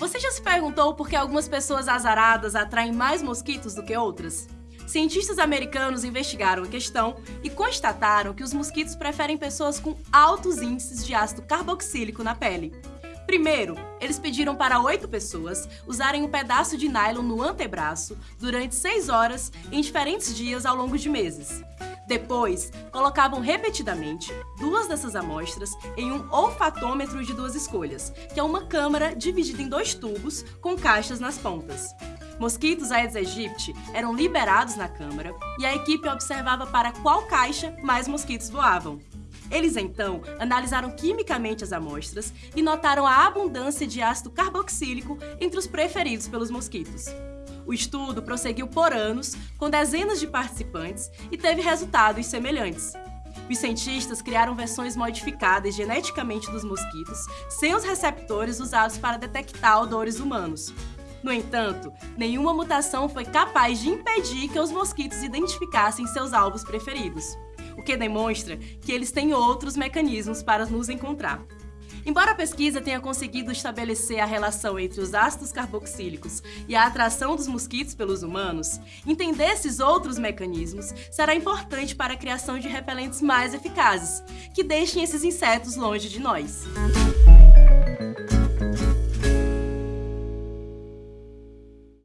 Você já se perguntou por que algumas pessoas azaradas atraem mais mosquitos do que outras? Cientistas americanos investigaram a questão e constataram que os mosquitos preferem pessoas com altos índices de ácido carboxílico na pele. Primeiro, eles pediram para oito pessoas usarem um pedaço de nylon no antebraço durante seis horas em diferentes dias ao longo de meses. Depois, colocavam repetidamente duas dessas amostras em um olfatômetro de duas escolhas, que é uma câmara dividida em dois tubos com caixas nas pontas. Mosquitos Aedes aegypti eram liberados na câmara e a equipe observava para qual caixa mais mosquitos voavam. Eles então analisaram quimicamente as amostras e notaram a abundância de ácido carboxílico entre os preferidos pelos mosquitos. O estudo prosseguiu por anos, com dezenas de participantes e teve resultados semelhantes. Os cientistas criaram versões modificadas geneticamente dos mosquitos, sem os receptores usados para detectar odores humanos. No entanto, nenhuma mutação foi capaz de impedir que os mosquitos identificassem seus alvos preferidos, o que demonstra que eles têm outros mecanismos para nos encontrar. Embora a pesquisa tenha conseguido estabelecer a relação entre os ácidos carboxílicos e a atração dos mosquitos pelos humanos, entender esses outros mecanismos será importante para a criação de repelentes mais eficazes, que deixem esses insetos longe de nós.